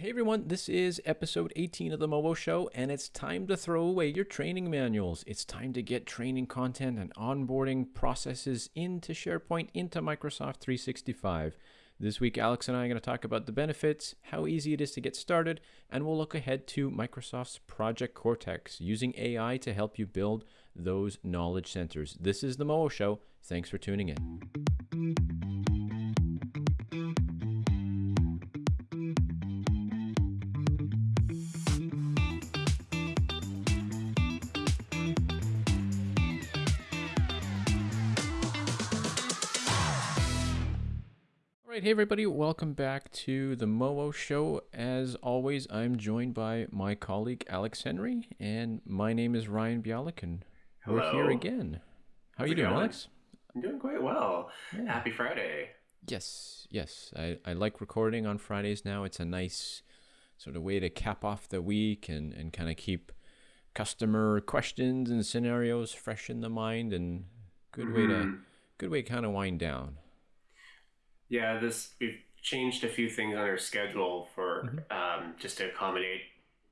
Hey everyone, this is episode 18 of the Mobo Show, and it's time to throw away your training manuals. It's time to get training content and onboarding processes into SharePoint, into Microsoft 365. This week, Alex and I are going to talk about the benefits, how easy it is to get started, and we'll look ahead to Microsoft's Project Cortex, using AI to help you build those knowledge centers. This is the Mobo Show. Thanks for tuning in. Right, hey everybody, welcome back to the Mobo Show. As always, I'm joined by my colleague Alex Henry, and my name is Ryan Bialik, and Hello. we're here again. How are you doing, going? Alex? I'm doing quite well. Yeah. Happy Friday. Yes, yes. I, I like recording on Fridays now. It's a nice sort of way to cap off the week and, and kind of keep customer questions and scenarios fresh in the mind and good mm-hmm. way to mm-hmm. good way to kind of wind down. Yeah, this we've changed a few things on our schedule for mm-hmm. um, just to accommodate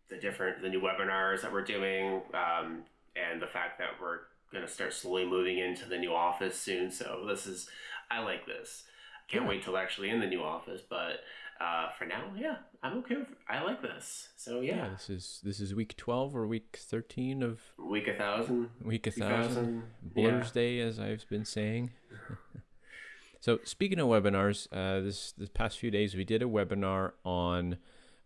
the different the new webinars that we're doing um, and the fact that we're going to start slowly moving into the new office soon. So this is I like this. Can't yeah. wait till actually in the new office, but uh, for now, yeah, I'm okay with. I like this. So yeah. yeah. this is this is week twelve or week thirteen of week a thousand. Week a thousand. Blur's yeah. Day, as I've been saying. So speaking of webinars, uh, this this past few days we did a webinar on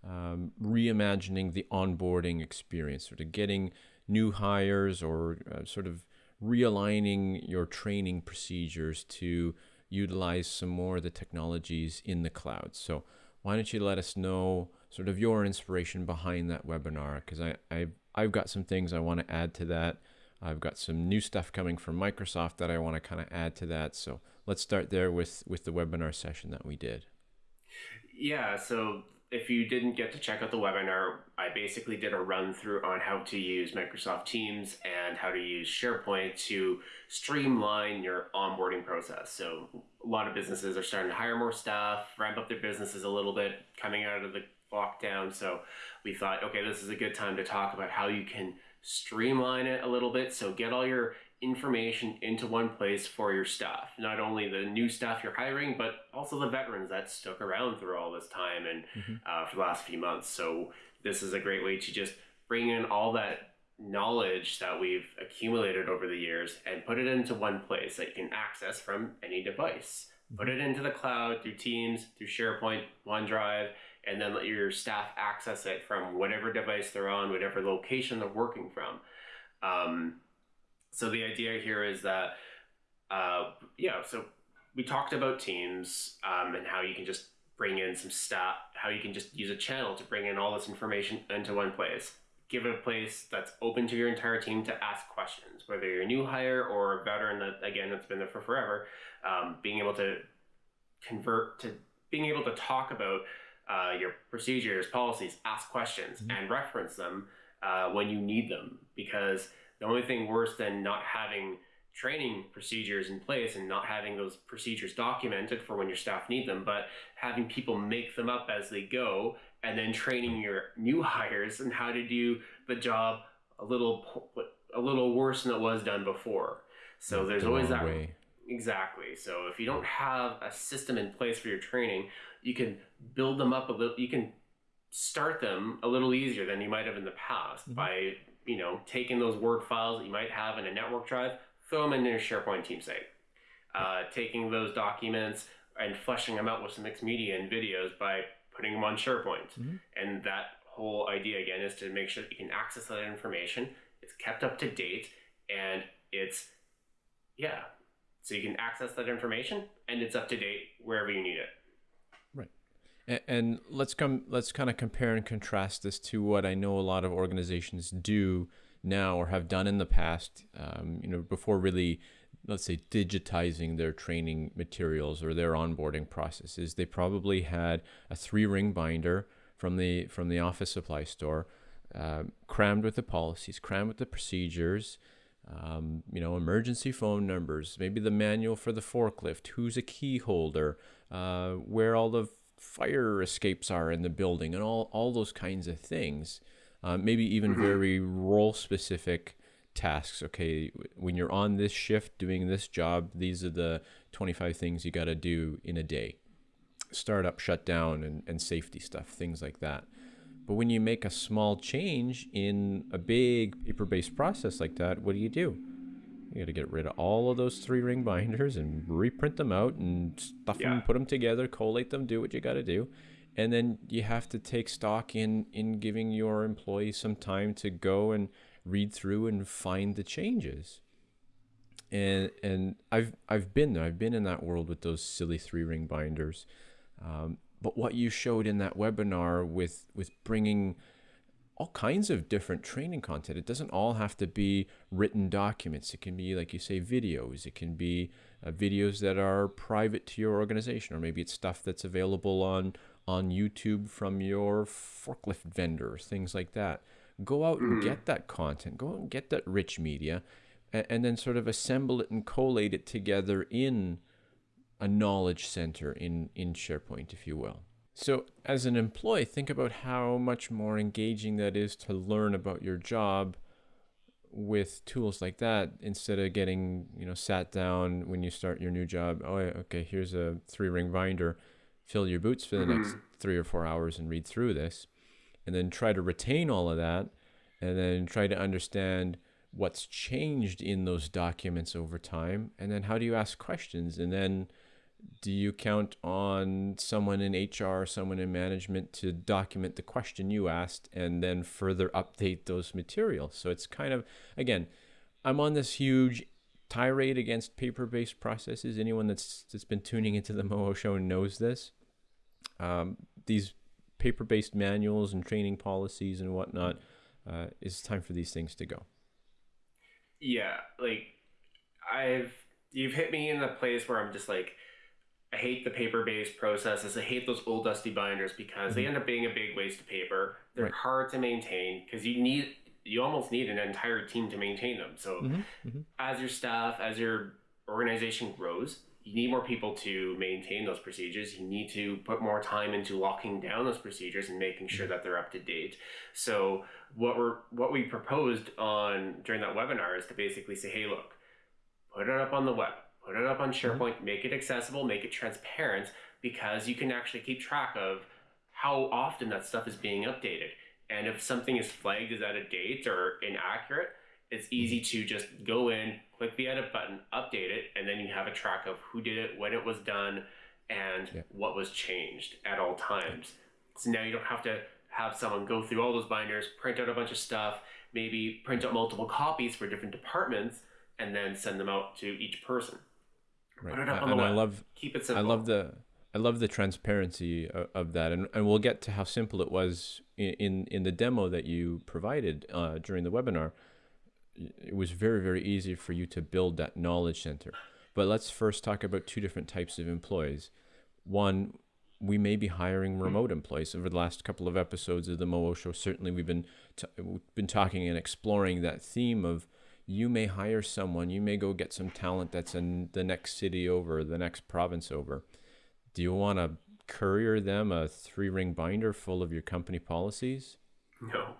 um, reimagining the onboarding experience, sort of getting new hires or uh, sort of realigning your training procedures to utilize some more of the technologies in the cloud. So why don't you let us know sort of your inspiration behind that webinar? Because I, I I've got some things I want to add to that. I've got some new stuff coming from Microsoft that I want to kind of add to that. So let's start there with with the webinar session that we did. Yeah, so if you didn't get to check out the webinar, I basically did a run through on how to use Microsoft Teams and how to use SharePoint to streamline your onboarding process. So a lot of businesses are starting to hire more staff, ramp up their businesses a little bit coming out of the lockdown. So we thought, okay, this is a good time to talk about how you can streamline it a little bit. So get all your information into one place for your staff. Not only the new staff you're hiring, but also the veterans that stuck around through all this time and mm-hmm. uh, for the last few months. So this is a great way to just bring in all that knowledge that we've accumulated over the years and put it into one place that you can access from any device. Mm-hmm. Put it into the cloud through Teams, through SharePoint, OneDrive, and then let your staff access it from whatever device they're on, whatever location they're working from. Um, so the idea here is that, uh, yeah, so we talked about teams um, and how you can just bring in some staff, how you can just use a channel to bring in all this information into one place. Give it a place that's open to your entire team to ask questions, whether you're a new hire or a veteran that, again, that's been there for forever. Um, being able to convert to being able to talk about uh, your procedures, policies, ask questions, mm-hmm. and reference them uh, when you need them. Because the only thing worse than not having training procedures in place and not having those procedures documented for when your staff need them, but having people make them up as they go and then training your new hires and how to do the job a little a little worse than it was done before. So there's the always that way. Exactly. So if you don't have a system in place for your training, you can build them up a little. You can start them a little easier than you might have in the past mm-hmm. by you know taking those word files that you might have in a network drive, throw them in your SharePoint team site. Uh, taking those documents and fleshing them out with some mixed media and videos by putting them on SharePoint. Mm-hmm. And that whole idea again is to make sure that you can access that information. It's kept up to date and it's yeah. So you can access that information and it's up to date wherever you need it. And let's come let's kind of compare and contrast this to what I know a lot of organizations do now or have done in the past. Um, you know, before really, let's say, digitizing their training materials or their onboarding processes, they probably had a three ring binder from the from the office supply store, uh, crammed with the policies, crammed with the procedures. Um, you know, emergency phone numbers, maybe the manual for the forklift, who's a key holder, uh, where all the fire escapes are in the building and all, all those kinds of things. Uh, maybe even mm-hmm. very role specific tasks. Okay, when you're on this shift doing this job, these are the 25 things you got to do in a day. Startup shutdown and, and safety stuff, things like that. But when you make a small change in a big paper based process like that, what do you do? You got to get rid of all of those three ring binders and reprint them out and stuff yeah. them, put them together, collate them, do what you got to do. And then you have to take stock in in giving your employees some time to go and read through and find the changes. And and I've I've been there. I've been in that world with those silly three ring binders. Um, but what you showed in that webinar with with bringing all kinds of different training content. It doesn't all have to be written documents. It can be, like you say, videos. It can be uh, videos that are private to your organization, or maybe it's stuff that's available on on YouTube from your forklift vendor, things like that. Go out and mm-hmm. get that content. Go out and get that rich media, and, and then sort of assemble it and collate it together in a knowledge center in in SharePoint, if you will. So, as an employee, think about how much more engaging that is to learn about your job with tools like that instead of getting, you know, sat down when you start your new job. Oh, okay, here's a three ring binder. Fill your boots for the mm-hmm. next three or four hours and read through this. And then try to retain all of that and then try to understand what's changed in those documents over time. And then how do you ask questions? And then do you count on someone in HR, someone in management to document the question you asked and then further update those materials? So it's kind of, again, I'm on this huge tirade against paper-based processes. Anyone that's that's been tuning into the Moho Show knows this. Um, these paper-based manuals and training policies and whatnot, uh, it's time for these things to go. Yeah, like I've you've hit me in the place where I'm just like I hate the paper based processes. I hate those old dusty binders because mm-hmm. they end up being a big waste of paper. They're right. hard to maintain because you need you almost need an entire team to maintain them. So mm-hmm. Mm-hmm. as your staff, as your organization grows, you need more people to maintain those procedures. You need to put more time into locking down those procedures and making sure mm-hmm. that they're up to date. So what we're what we proposed on during that webinar is to basically say, hey, look, put it up on the web put it up on mm-hmm. SharePoint, mm-hmm. make it accessible, make it transparent, because you can actually keep track of how often that stuff is being updated. And if something is flagged as out of date or inaccurate, it's easy mm-hmm. to just go in, click the edit button, update it, and then you have a track of who did it, when it was done, and yeah. what was changed at all times. So now you don't have to have someone go through all those binders, print out a bunch of stuff, maybe print out multiple copies for different departments, and then send them out to each person. Right. Put it up on and the web. I love keep it simple. I love the I love the transparency of, of, that, and and we'll get to how simple it was in in, in the demo that you provided uh, during the webinar. It was very very easy for you to build that knowledge center. But let's first talk about two different types of employees. One, we may be hiring remote employees. Over the last couple of episodes of the Moho Show, certainly we've been we've been talking and exploring that theme of you may hire someone, you may go get some talent that's in the next city over, the next province over. Do you want to courier them a three ring binder full of your company policies? No.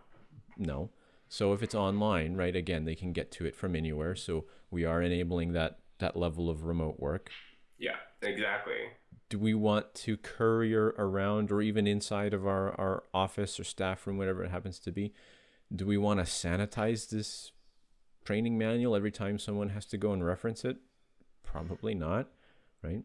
No. So if it's online, right, again, they can get to it from anywhere. So we are enabling that that level of remote work. Yeah, exactly. Do we want to courier around or even inside of our, our office or staff room, whatever it happens to be? Do we want to sanitize this training manual every time someone has to go and reference it? Probably not, right?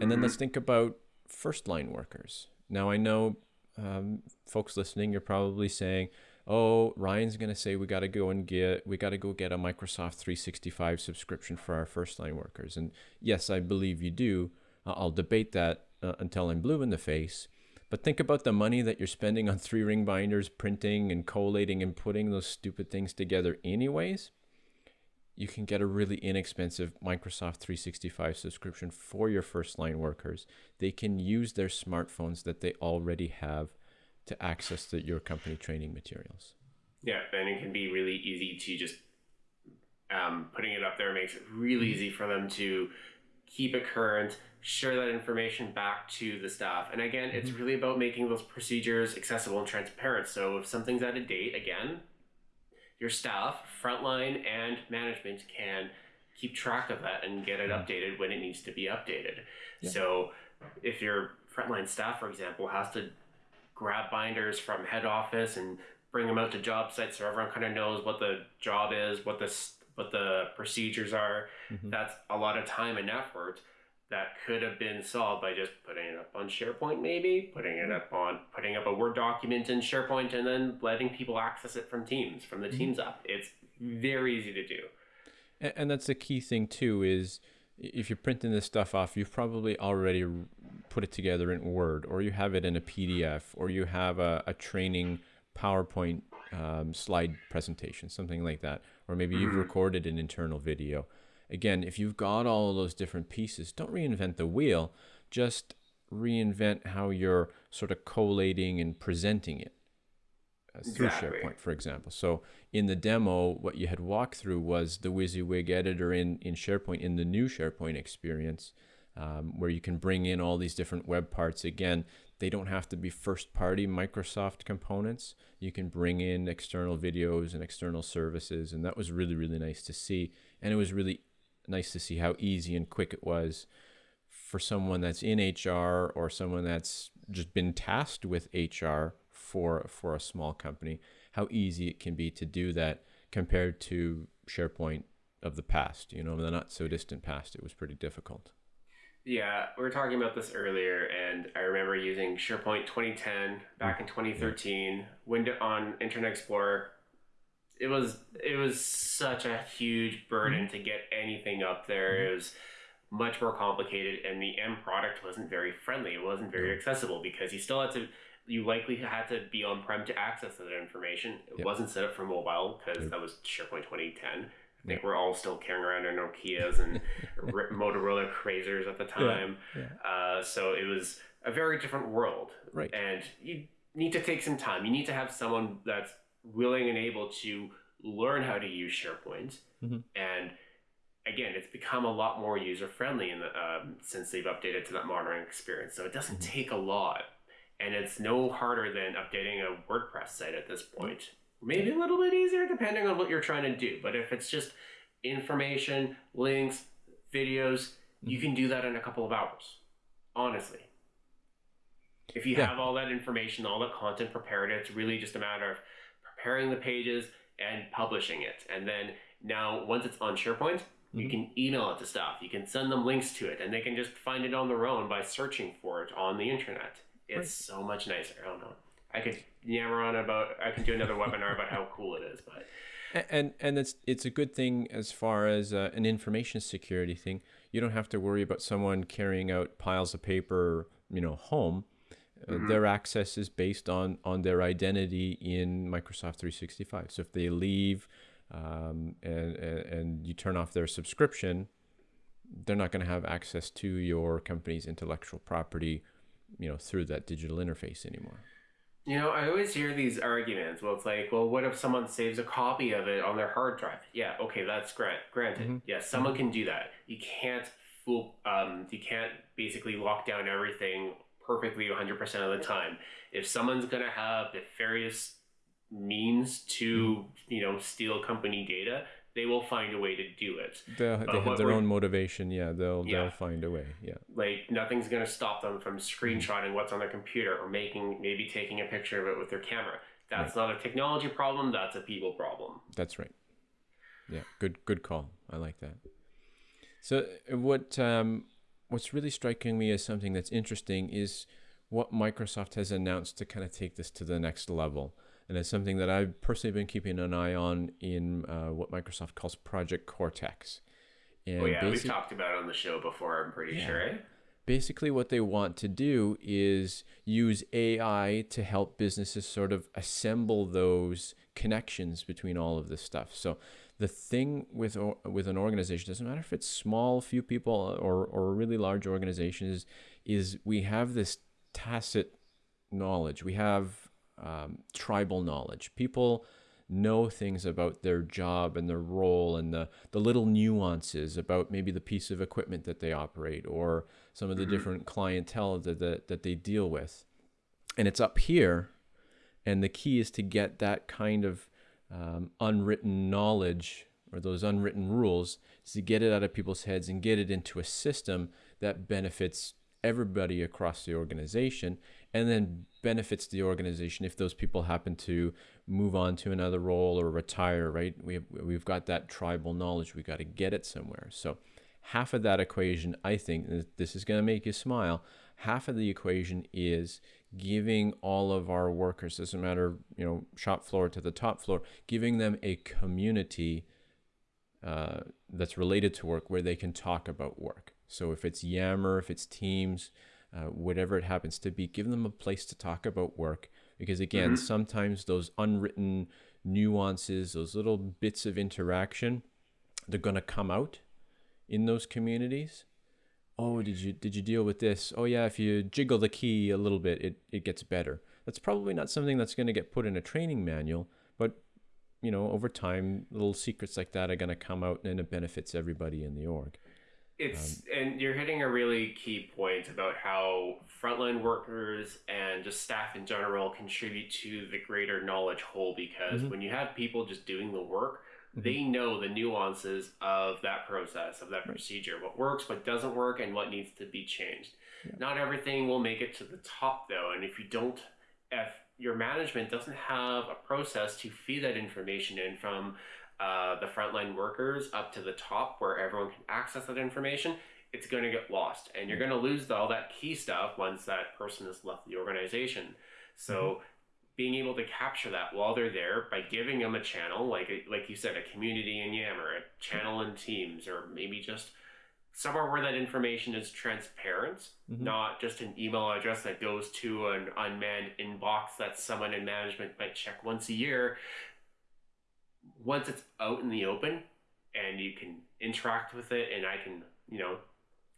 And then let's think about first line workers. Now, I know um, folks listening, you're probably saying, oh, Ryan's going to say we got to go and get, we got to go get a Microsoft 365 subscription for our first line workers. And yes, I believe you do. I'll debate that uh, until I'm blue in the face. But think about the money that you're spending on three ring binders, printing and collating and putting those stupid things together, anyways you can get a really inexpensive Microsoft 365 subscription for your first line workers. They can use their smartphones that they already have to access the, your company training materials. Yeah, and it can be really easy to just um, putting it up there makes it really easy for them to keep it current, share that information back to the staff. And again, mm-hmm. it's really about making those procedures accessible and transparent. So if something's out of date, again, your staff, frontline, and management can keep track of that and get it updated when it needs to be updated. Yeah. So if your frontline staff, for example, has to grab binders from head office and bring them out to job sites so everyone kind of knows what the job is, what the what the procedures are. Mm-hmm. That's a lot of time and effort that could have been solved by just putting it up on SharePoint, maybe putting it up on putting up a Word document in SharePoint, and then letting people access it from Teams from the mm-hmm. Teams app. It's very easy to do. And, and that's the key thing too. Is if you're printing this stuff off, you've probably already put it together in Word, or you have it in a PDF, or you have a, a training PowerPoint um, slide presentation, something like that, or maybe you've mm-hmm. recorded an internal video. Again, if you've got all of those different pieces, don't reinvent the wheel. Just reinvent how you're sort of collating and presenting it uh, through exactly. SharePoint, for example. So in the demo, what you had walked through was the WYSIWYG editor in, in SharePoint, in the new SharePoint experience, um, where you can bring in all these different web parts. Again, they don't have to be first party Microsoft components. You can bring in external videos and external services. And that was really, really nice to see. And it was really nice to see how easy and quick it was for someone that's in HR or someone that's just been tasked with HR for for a small company, how easy it can be to do that compared to SharePoint of the past, you know, the not so distant past. It was pretty difficult. Yeah, we were talking about this earlier, and I remember using SharePoint 2010 back mm. in 2013, window on Internet Explorer. It was it was such a huge burden mm-hmm. to get anything up there. Mm-hmm. It was much more complicated, and the end product wasn't very friendly. It wasn't very accessible because you still had to. You likely had to be on prem to access that information. It yep. wasn't set up for mobile because yep. that was SharePoint 2010. I think we're all still carrying around our Nokia's and Motorola Razrs at the time. Yeah, yeah. Uh, so it was a very different world. Right. And you need to take some time. You need to have someone that's willing and able to learn how to use SharePoint. Mm-hmm. And again, it's become a lot more user friendly in the, um, since they've updated to that modern experience. So it doesn't mm-hmm. take a lot. And it's no harder than updating a WordPress site at this point. Mm-hmm maybe a little bit easier depending on what you're trying to do. But if it's just information, links, videos, you can do that in a couple of hours. Honestly. If you yeah. have all that information, all that content prepared, it's really just a matter of preparing the pages and publishing it. And then now, once it's on SharePoint, mm-hmm. you can email it to staff. You can send them links to it, and they can just find it on their own by searching for it on the internet. It's right. so much nicer. I don't know. I could yammer on about. I can do another webinar about how cool it is, but. And and it's it's a good thing as far as uh, an information security thing. You don't have to worry about someone carrying out piles of paper, you know, home. Uh, mm-hmm. their access is based on on their identity in Microsoft 365. So if they leave um, and, and and you turn off their subscription, they're not going to have access to your company's intellectual property, you know, through that digital interface anymore. You know, I always hear these arguments. Well, it's like, well, what if someone saves a copy of it on their hard drive? Yeah, okay, that's grant granted. Mm-hmm. Yes, someone mm-hmm. can do that. You can't fool. Um, you can't basically lock down everything perfectly 100% of the time. If someone's gonna have nefarious means to, mm-hmm. you know, steal company data, they will find a way to do it. They'll, they have their own motivation. Yeah, they'll yeah. they'll find a way. Yeah, like nothing's gonna stop them from screenshotting mm-hmm. what's on their computer or making maybe taking a picture of it with their camera. That's right. not a technology problem. That's a people problem. That's right. Yeah, good good call. I like that. So what um, what's really striking me as something that's interesting is what Microsoft has announced to kind of take this to the next level and it's something that I've personally been keeping an eye on in uh, what Microsoft calls Project Cortex. And oh yeah, we've talked about it on the show before. I'm pretty yeah. sure. Eh? Basically, what they want to do is use AI to help businesses sort of assemble those connections between all of this stuff. So the thing with with an organization doesn't matter if it's small, few people, or or a really large organization is is we have this tacit knowledge. We have um, tribal knowledge. People know things about their job and their role and the, the little nuances about maybe the piece of equipment that they operate or some of the mm-hmm. different clientele that, that, that they deal with. And it's up here. And the key is to get that kind of um, unwritten knowledge or those unwritten rules is to get it out of people's heads and get it into a system that benefits everybody across the organization and then benefits the organization if those people happen to move on to another role or retire right? We have, we've got that tribal knowledge. We got to get it somewhere. So half of that equation i think this is going to make you smile half of the equation is giving all of our workers doesn't matter you know shop floor to the top floor giving them a community uh, that's related to work where they can talk about work so if it's Yammer, if it's Teams, uh, whatever it happens to be, give them a place to talk about work. Because again, mm-hmm. sometimes those unwritten nuances, those little bits of interaction, they're going to come out in those communities. Oh, did you did you deal with this? Oh yeah, if you jiggle the key a little bit, it, it gets better. That's probably not something that's going to get put in a training manual, but you know, over time, little secrets like that are going to come out and it benefits everybody in the org. It's um, and you're hitting a really key point about how frontline workers and just staff in general contribute to the greater knowledge whole because mm-hmm. when you have people just doing the work. They know the nuances of that process, of that procedure, what works, what doesn't work, and what needs to be changed. Yeah. Not everything will make it to the top though, and if you don't if your management doesn't have a process to feed that information in from uh, the frontline workers up to the top where everyone can access that information, it's going to get lost. And you're going to lose all that key stuff once that person has left the organization. So, mm-hmm. Being able to capture that while they're there by giving them a channel, like like you said, a community in Yammer, a channel in Teams, or maybe just somewhere where that information is transparent, mm-hmm. not just an email address that goes to an unmanned inbox that someone in management might check once a year once it's out in the open and you can interact with it and I can, you know,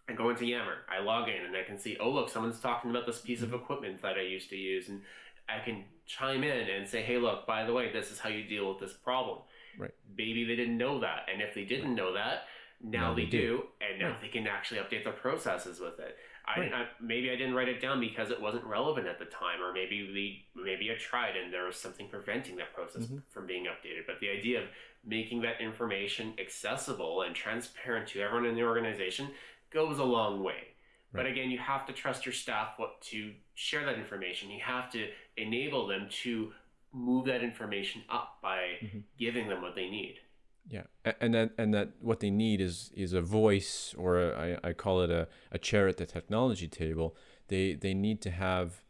I go into Yammer, I log in and I can see, oh look, someone's talking about this piece of mm-hmm. equipment that I used to use and I can chime in and say, hey look, by the way, this is how you deal with this problem. Right. Maybe they didn't know that. And if they didn't know that, now, now they, they, do, do. and now right. they can actually update their processes with it. I, right. I, maybe I didn't write it down because it wasn't relevant at the time, or maybe we maybe I tried and there was something preventing that process mm-hmm. from being updated. But the idea of making that information accessible and transparent to everyone in the organization goes a long way. Right. But again, you have to trust your staff what to share that information. You have to enable them to move that information up by mm-hmm. giving them what they need. Yeah, and that and that what they need is is a voice, or a, I, I call it a, a chair at the technology table. They they need to have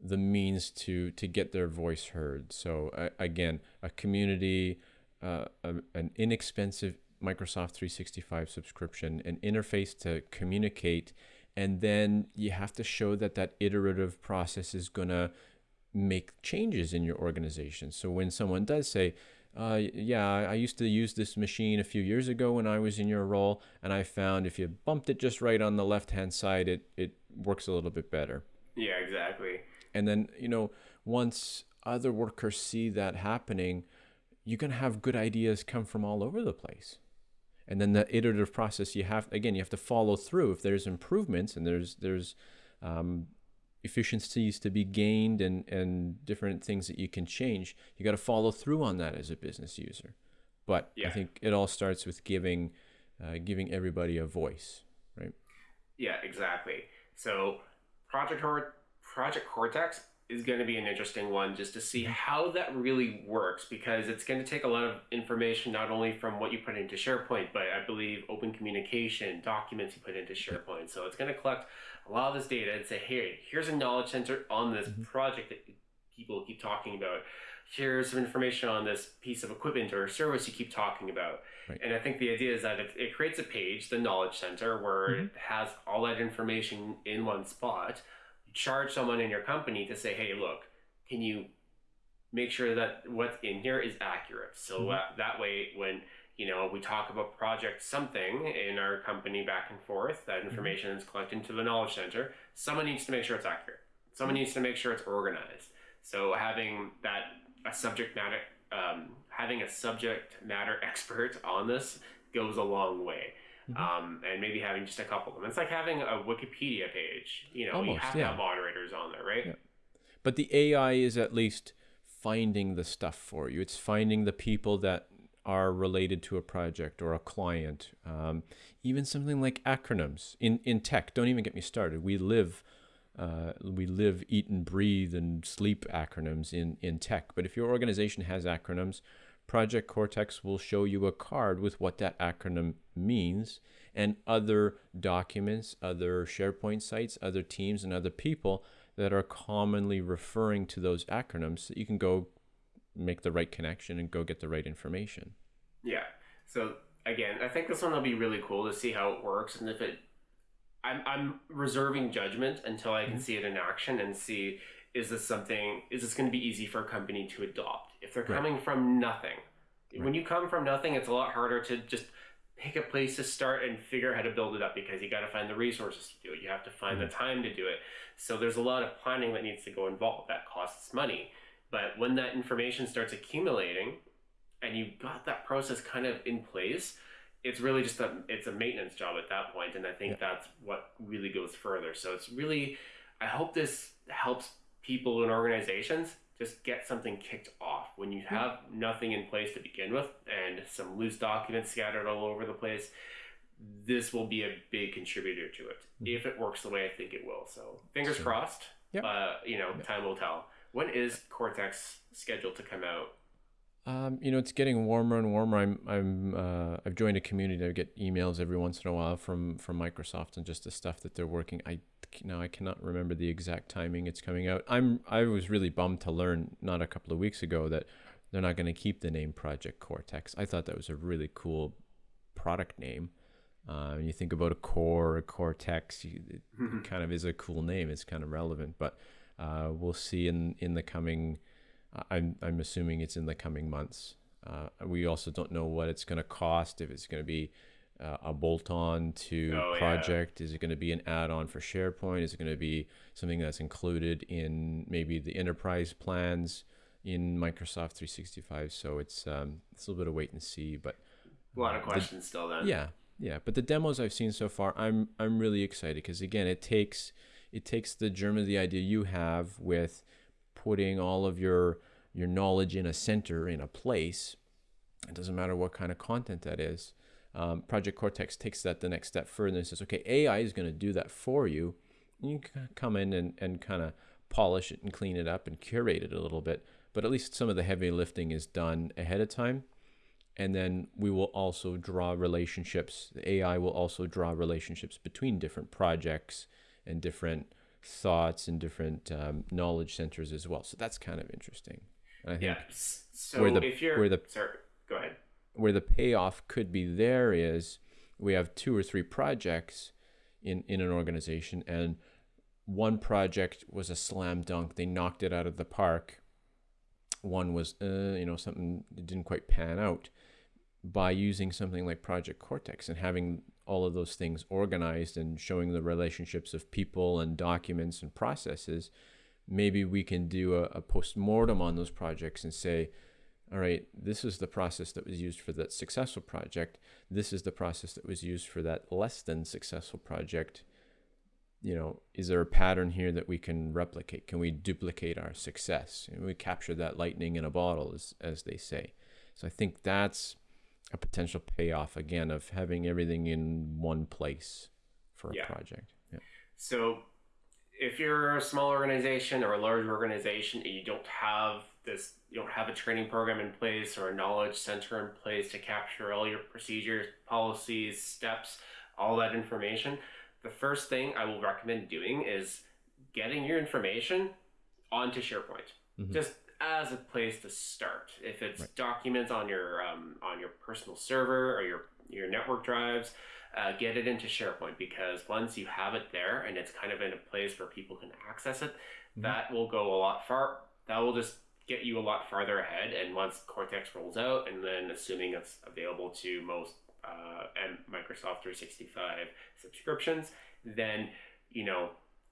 the means to to get their voice heard. So uh, again, a community, uh, a, an inexpensive Microsoft 365 subscription, an interface to communicate, and then you have to show that that iterative process is gonna make changes in your organization. So when someone does say, uh, yeah, I used to use this machine a few years ago when I was in your role, and I found if you bumped it just right on the left hand side, it, it works a little bit better. Yeah, exactly. And then, you know, once other workers see that happening, you can have good ideas come from all over the place. And then the iterative process, you have, again, you have to follow through. If there's improvements and there's, there's, um, efficiencies to be gained and, and different things that you can change, you got to follow through on that as a business user. But yeah. I think it all starts with giving uh, giving everybody a voice, right? Yeah, exactly. So Project Project Cortex is going to be an interesting one just to see mm-hmm. how that really works because it's going to take a lot of information not only from what you put into SharePoint, but I believe open communication, documents you put into SharePoint. So it's going to collect a lot of this data and say, hey, here's a knowledge center on this mm-hmm. project that people keep talking about. Here's some information on this piece of equipment or service you keep talking about. Right. And I think the idea is that it, it creates a page, the knowledge center, where mm-hmm. it has all that information in one spot charge someone in your company to say, hey, look, can you make sure that what's in here is accurate? So mm-hmm. uh, that way, when you know we talk about project something in our company back and forth, that mm-hmm. information mm-hmm. is collected into the knowledge center. Someone needs to make sure it's accurate. Someone mm-hmm. needs to make sure it's organized. So having that a subject matter um, having a subject matter expert on this goes a long way. Mm-hmm. Um, and maybe having just a couple of them. It's like having a Wikipedia page. You know, Almost, you have yeah. to have moderators on there, right? Yeah. But the AI is at least finding the stuff for you. It's finding the people that are related to a project or a client. Um, even something like acronyms in, in tech. Don't even get me started. We live, uh, we live, eat, and breathe and sleep acronyms in, in tech. But if your organization has acronyms, Project Cortex will show you a card with what that acronym means and other documents, other SharePoint sites, other teams, and other people that are commonly referring to those acronyms so you can go make the right connection and go get the right information. Yeah. So again, I think this one will be really cool to see how it works and if it I'm I'm reserving judgment until I can mm-hmm. see it in action and see is this something is this going to be easy for a company to adopt if they're coming right. from nothing. Right. When you come from nothing, it's a lot harder to just pick a place to start and figure out how to build it up because you got to find the resources to do it. You have to find mm-hmm. the time to do it. So there's a lot of planning that needs to go involved. That costs money. But when that information starts accumulating and you've got that process kind of in place, it's really just a it's a maintenance job at that point and I think yeah. that's what really goes further. So it's really I hope this helps people and organizations just get something kicked off when you have nothing in place to begin with and some loose documents scattered all over the place this will be a big contributor to it mm-hmm. if it works the way i think it will so fingers sure. crossed yep. uh, you know yep. time will tell when is cortex scheduled to come out um, you know, it's getting warmer and warmer. I'm, I'm, uh, I've joined a community. I get emails every once in a while from, from Microsoft and just the stuff that they're working. I now I cannot remember the exact timing it's coming out. I'm, I was really bummed to learn not a couple of weeks ago that they're not going to keep the name Project Cortex. I thought that was a really cool product name. Uh, you think about a core, a Cortex, it mm-hmm. kind of is a cool name. It's kind of relevant, but uh, we'll see in in the coming I'm I'm assuming it's in the coming months. Uh, we also don't know what it's going to cost. If it's going to be uh, a bolt-on to oh, project, yeah. is it going to be an add-on for SharePoint? Is it going to be something that's included in maybe the enterprise plans in Microsoft 365? So it's um, it's a little bit of wait and see, but a lot of questions the, still. Then yeah, yeah. But the demos I've seen so far, I'm I'm really excited because again, it takes it takes the germ of the idea you have with putting all of your your knowledge in a center in a place. It doesn't matter what kind of content that is. Um, project cortex takes that the next step further and says okay ai is going to do that for you. You can come in and, and kind of polish it and clean it up and curate it a little bit but at least some of the heavy lifting is done ahead of time. And then we will also draw relationships the ai will also draw relationships between different projects and different thoughts and different um, knowledge centers as well. So that's kind of interesting. And I think yeah. So where the, if you're where the sorry, go ahead. Where the payoff could be there is we have two or three projects in in an organization, and one project was a slam dunk. They knocked it out of the park. One was, uh, you know, something didn't quite pan out. By using something like Project Cortex and having all of those things organized and showing the relationships of people and documents and processes, maybe we can do a, a post-mortem on those projects and say, all right, this is the process that was used for that successful project. This is the process that was used for that less than successful project. You know, is there a pattern here that we can replicate? Can we duplicate our success? And we capture that lightning in a bottle, as, as they say. So I think that's a potential payoff again of having everything in one place for a yeah. project. Yeah. So if you're a small organization or a large organization and you don't have this you don't have a training program in place or a knowledge center in place to capture all your procedures, policies, steps, all that information, the first thing I will recommend doing is getting your information onto SharePoint. Mm-hmm. Just as a place to start. If it's right. documents on your um, on your personal server or your your network drives, uh, get it into SharePoint because once you have it there and it's kind of in a place where people can access it, mm-hmm. that will go a lot far. That will just get you a lot farther ahead. And once Cortex rolls out, and then assuming it's available to most uh, and Microsoft 365 subscriptions, then you know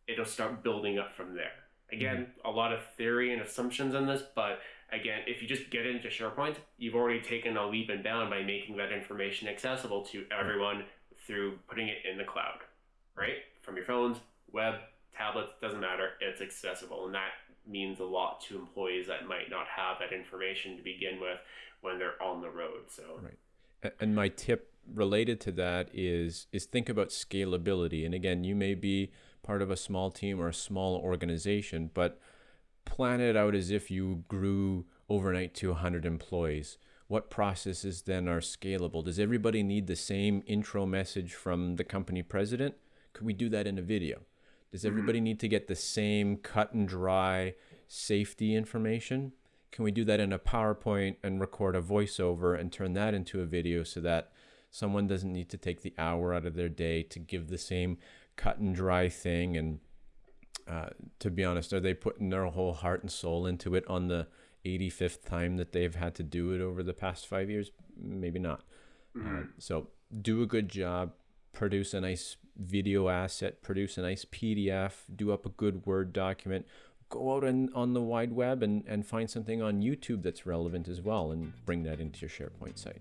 it'll start building up from there. Again, mm-hmm. a lot of theory and assumptions in this, but again, if you just get into SharePoint, you've already taken a leap and bound by making that information accessible to everyone through putting it in the cloud, right? From your phones, web, tablets, doesn't matter. It's accessible. And that means a lot to employees that might not have that information to begin with when they're on the road. So, right. And my tip related to that is is think about scalability. And again, you may be part of a small team or a small organization, but plan it out as if you grew overnight to 100 employees. What processes then are scalable? Does everybody need the same intro message from the company president? Could we do that in a video? Does mm-hmm. everybody need to get the same cut and dry safety information? Can we do that in a PowerPoint and record a voiceover and turn that into a video so that someone doesn't need to take the hour out of their day to give the same cut and dry thing and uh, to be honest, are they putting their whole heart and soul into it on the 85th time that they've had to do it over the past five years? Maybe not. Mm-hmm. Uh, so do a good job, produce a nice video asset, produce a nice PDF, do up a good Word document, go out and on the wide web and, and find something on YouTube that's relevant as well and bring that into your SharePoint site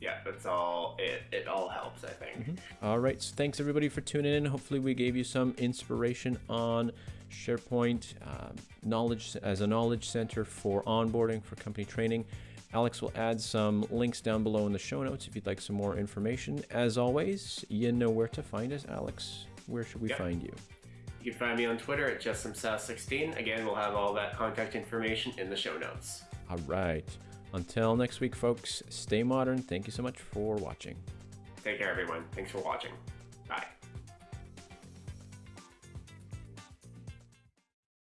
yeah, that's all. It, it all helps, I think. Mm-hmm. All right. So thanks everybody for tuning in. Hopefully, we gave you some inspiration on SharePoint um, knowledge as a knowledge center for onboarding for company training. Alex will add some links down below in the show notes if you'd like some more information. As always, you know where to find us, Alex. Where should we yep. find you? You can find me on Twitter at JustSomeSauce16. Again, we'll have all that contact information in the show notes. All right. Until next week, folks, stay modern. Thank you so much for watching. Take care, everyone. Thanks for watching.